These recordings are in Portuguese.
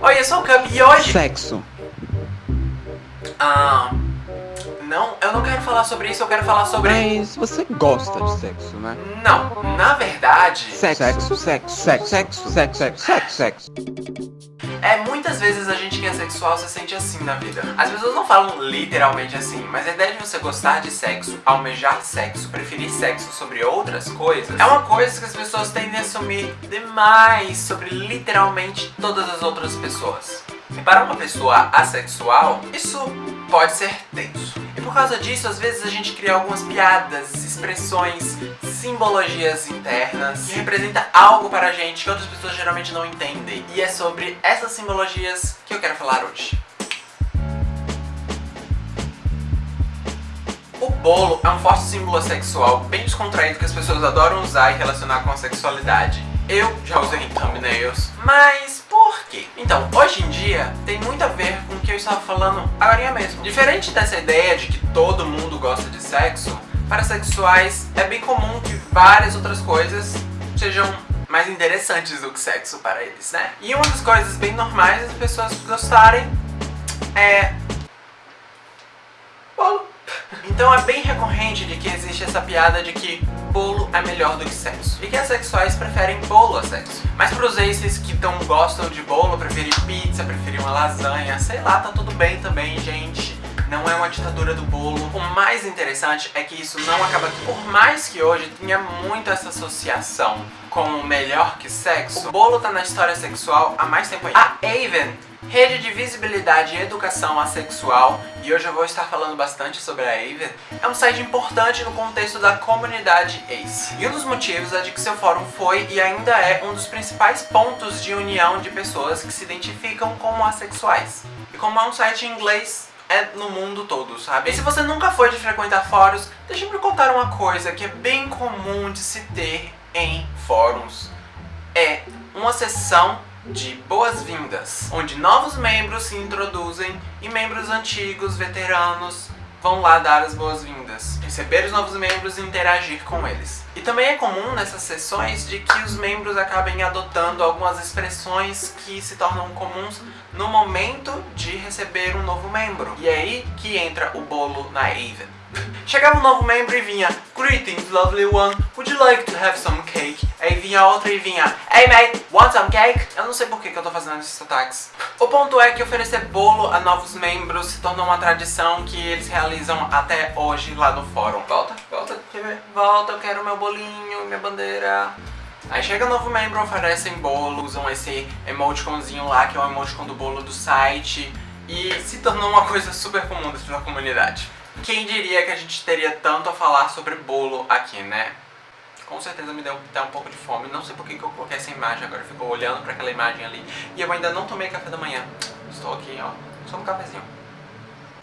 Oi, eu sou o Cup e hoje... Sexo. Ah... Não, eu não quero falar sobre isso, eu quero falar sobre... Mas você gosta de sexo, né? Não, na verdade... Sexo, sexo, sexo, sexo, sexo, sexo, sexo, sexo. É, muitas vezes a gente que é sexual se sente assim na vida. As pessoas não falam literalmente assim, mas a ideia de você gostar de sexo, almejar sexo, preferir sexo sobre outras coisas, é uma coisa que as pessoas tendem a assumir demais sobre literalmente todas as outras pessoas. E para uma pessoa assexual, isso pode ser tenso. E por causa disso, às vezes a gente cria algumas piadas, expressões, simbologias internas que representam algo para a gente que outras pessoas geralmente não entendem. E é sobre essas simbologias que eu quero falar hoje. O bolo é um forte símbolo sexual bem descontraído que as pessoas adoram usar e relacionar com a sexualidade. Eu já usei em thumbnails, mas Então, hoje em dia, tem muito a ver com o que eu estava falando agora mesmo. Diferente dessa ideia de que todo mundo gosta de sexo, para sexuais é bem comum que várias outras coisas sejam mais interessantes do que sexo para eles, né? E uma das coisas bem normais das pessoas gostarem é... bolo. Então é bem recorrente de que existe essa piada de que bolo é melhor do que sexo. E que as sexuais preferem bolo a sexo. Mas pros aces que não gostam de bolo, preferem pizza, preferem uma lasanha, sei lá, tá tudo bem também, gente não é uma ditadura do bolo. O mais interessante é que isso não acaba aqui. Por mais que hoje tenha muito essa associação com o melhor que sexo, o bolo tá na história sexual há mais tempo ainda. A Aven, rede de visibilidade e educação assexual, e hoje eu vou estar falando bastante sobre a Aven, é um site importante no contexto da comunidade ACE. E um dos motivos é de que seu fórum foi e ainda é um dos principais pontos de união de pessoas que se identificam como assexuais. E como é um site em inglês, é no mundo todo, sabe? E se você nunca foi de frequentar fóruns, deixa eu me contar uma coisa que é bem comum de se ter em fóruns. É uma sessão de boas-vindas, onde novos membros se introduzem e membros antigos, veteranos, vão lá dar as boas-vindas, receber os novos membros e interagir com eles. E também é comum nessas sessões de que os membros acabem adotando algumas expressões que se tornam comuns no momento de receber um novo membro. E é aí que entra o bolo na Aven. Chegava um novo membro e vinha Greetings, lovely one, would you like to have some cake? Aí vinha outra e vinha Hey mate, want some cake? Eu não sei por que, que eu tô fazendo esses sotaques. O ponto é que oferecer bolo a novos membros se tornou uma tradição que eles realizam até hoje lá no fórum. Volta, volta, volta, eu quero meu bolinho, minha bandeira. Aí chega um novo membro, oferecem bolo, usam esse emoticonzinho lá, que é o emoticon do bolo do site, e se tornou uma coisa super comum dentro da comunidade. Quem diria que a gente teria tanto a falar sobre bolo aqui, né? Com certeza me deu até um pouco de fome. Não sei por que eu coloquei essa imagem agora. Ficou olhando pra aquela imagem ali. E eu ainda não tomei café da manhã. Estou aqui, ó. Só no cafezinho.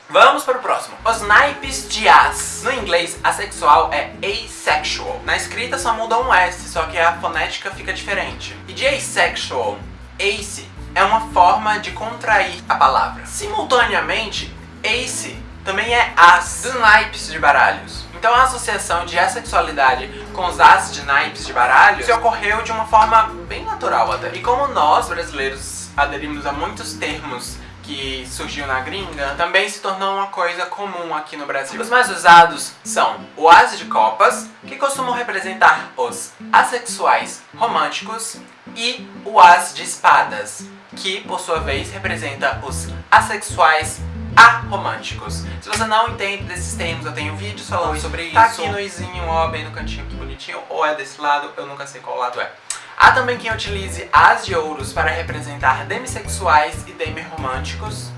Vamos para o próximo. Os naipes de as. No inglês, assexual é asexual. Na escrita só muda um S, só que a fonética fica diferente. E de asexual, ace, é uma forma de contrair a palavra. Simultaneamente, ace também é as dos naipes de baralhos. Então a associação de assexualidade com os as de naipes de baralhos se ocorreu de uma forma bem natural até. E como nós, brasileiros, aderimos a muitos termos que surgiu na gringa, também se tornou uma coisa comum aqui no Brasil. Os mais usados são o as de copas, que costumam representar os assexuais românticos, e o as de espadas, que por sua vez representa os assexuais aromânticos. Se você não entende desses termos, eu tenho vídeos falando sobre tá isso. Tá aqui no izinho, ó, bem no cantinho, que bonitinho. Ou é desse lado, eu nunca sei qual lado é. Há também quem utilize as de ouros para representar demissexuais e demirromânticos.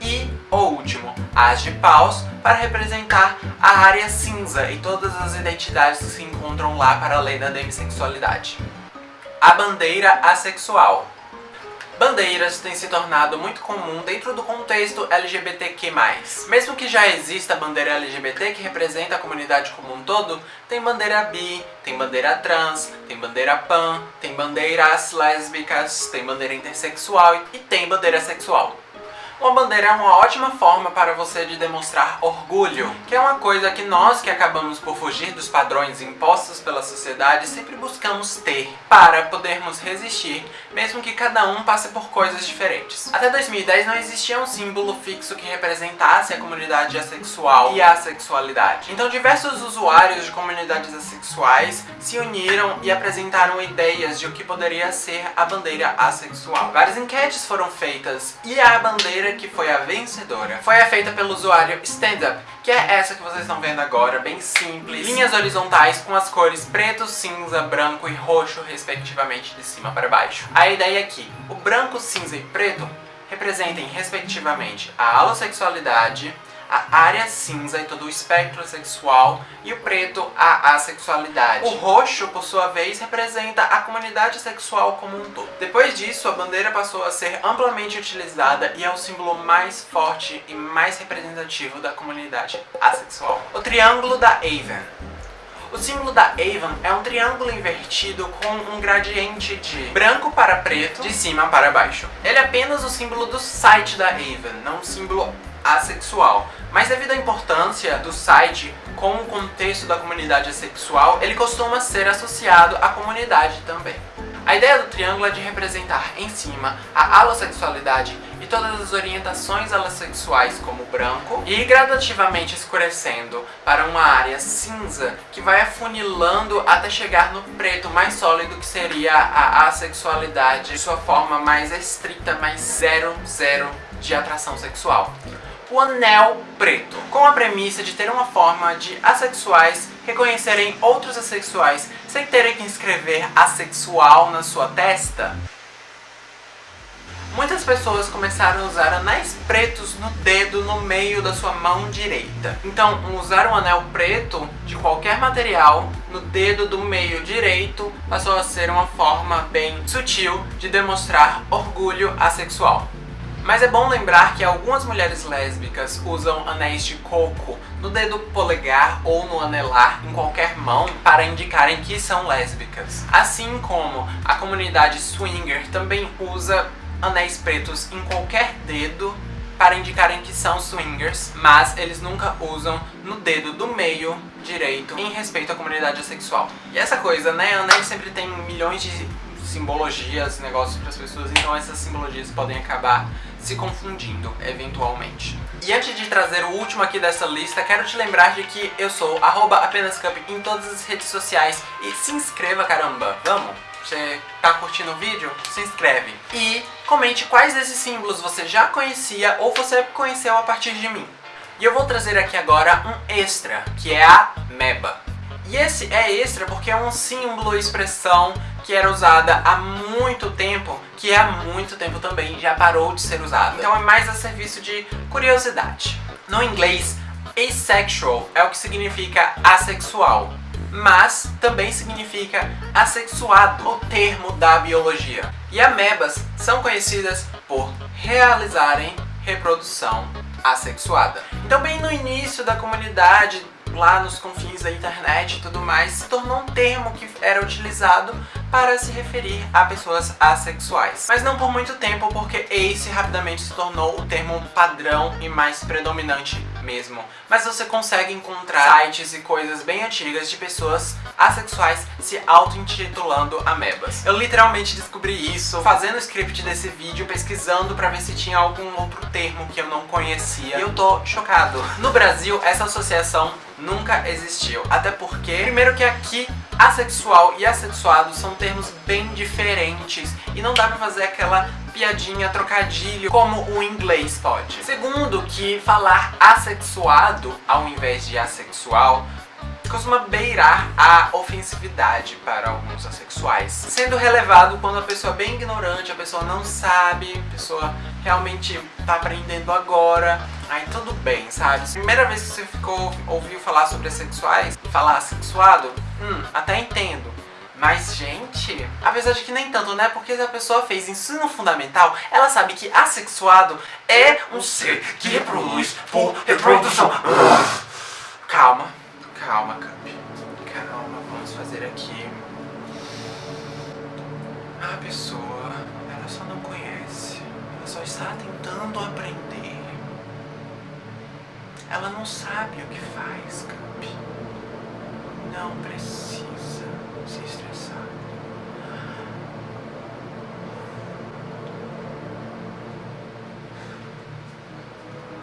E, o último, as de paus para representar a área cinza e todas as identidades que se encontram lá para além da demissexualidade. A bandeira assexual bandeiras têm se tornado muito comum dentro do contexto LGBTQ+. Mesmo que já exista bandeira LGBT que representa a comunidade como um todo, tem bandeira bi, tem bandeira trans, tem bandeira pan, tem bandeiras lésbicas, tem bandeira intersexual e tem bandeira sexual. Uma bandeira é uma ótima forma para você de demonstrar orgulho, que é uma coisa que nós que acabamos por fugir dos padrões impostos pela sociedade sempre buscamos ter para podermos resistir, mesmo que cada um passe por coisas diferentes. Até 2010 não existia um símbolo fixo que representasse a comunidade assexual e a sexualidade. Então diversos usuários de comunidades assexuais se uniram e apresentaram ideias de o que poderia ser a bandeira assexual. Várias enquetes foram feitas e a bandeira que foi a vencedora foi a feita pelo usuário StandUp, que é essa que vocês estão vendo agora, bem simples. Linhas horizontais com as cores preto, cinza, branco e roxo, respectivamente, de cima para baixo. A ideia é que o branco, cinza e preto representem, respectivamente, a alossexualidade, a área cinza e todo o espectro sexual e o preto a assexualidade. O roxo, por sua vez, representa a comunidade sexual como um todo. Depois disso, a bandeira passou a ser amplamente utilizada e é o símbolo mais forte e mais representativo da comunidade assexual. O triângulo da Avon. O símbolo da Avon é um triângulo invertido com um gradiente de branco para preto, de cima para baixo. Ele é apenas o símbolo do site da Avon, não um símbolo assexual. Mas devido à importância do site com o contexto da comunidade assexual, ele costuma ser associado à comunidade também. A ideia do triângulo é de representar em cima a alossexualidade e todas as orientações alossexuais como branco e gradativamente escurecendo para uma área cinza que vai afunilando até chegar no preto mais sólido que seria a assexualidade, sua forma mais estrita, mais zero, zero de atração sexual o anel preto, com a premissa de ter uma forma de assexuais reconhecerem outros assexuais sem terem que escrever assexual na sua testa. Muitas pessoas começaram a usar anéis pretos no dedo no meio da sua mão direita. Então, usar um anel preto de qualquer material no dedo do meio direito passou a ser uma forma bem sutil de demonstrar orgulho assexual. Mas é bom lembrar que algumas mulheres lésbicas usam anéis de coco no dedo polegar ou no anelar em qualquer mão para indicarem que são lésbicas. Assim como a comunidade swinger também usa anéis pretos em qualquer dedo para indicarem que são swingers, mas eles nunca usam no dedo do meio direito em respeito à comunidade sexual. E essa coisa, né, anéis sempre tem milhões de simbologias, negócios para as pessoas, então essas simbologias podem acabar se confundindo, eventualmente. E antes de trazer o último aqui dessa lista, quero te lembrar de que eu sou apenascup em todas as redes sociais e se inscreva, caramba! Vamos! Você tá curtindo o vídeo? Se inscreve! E comente quais desses símbolos você já conhecia ou você conheceu a partir de mim. E eu vou trazer aqui agora um extra, que é a MEBA. E esse é extra porque é um símbolo, expressão que era usada há muito tempo, que há muito tempo também já parou de ser usada. Então é mais a serviço de curiosidade. No inglês, asexual é o que significa assexual, mas também significa assexuado, o termo da biologia. E amebas são conhecidas por realizarem reprodução assexuada. Então bem no início da comunidade lá nos confins da internet e tudo mais, se tornou um termo que era utilizado para se referir a pessoas assexuais. Mas não por muito tempo, porque ace rapidamente se tornou o termo padrão e mais predominante mesmo. Mas você consegue encontrar sites e coisas bem antigas de pessoas assexuais se auto-intitulando amebas. Eu literalmente descobri isso fazendo o script desse vídeo, pesquisando pra ver se tinha algum outro termo que eu não conhecia. E eu tô chocado. No Brasil, essa associação nunca existiu. Até porque, primeiro que aqui, assexual e assexuado são termos bem diferentes e não dá pra fazer aquela piadinha, trocadilho, como o inglês pode. Segundo, que falar assexuado ao invés de assexual costuma beirar a ofensividade para alguns assexuais, sendo relevado quando a pessoa é bem ignorante, a pessoa não sabe, a pessoa realmente tá aprendendo agora, aí tudo bem, sabe? Primeira vez que você ficou, ouviu falar sobre assexuais, falar assexuado, hum, até entendo. Mas, gente, apesar de que nem tanto, né? Porque se a pessoa fez ensino fundamental, ela sabe que assexuado é um ser que reproduz por reprodução. Calma, calma, Camp. Calma, vamos fazer aqui. A pessoa, está tentando aprender. Ela não sabe o que faz, Camp. Não precisa se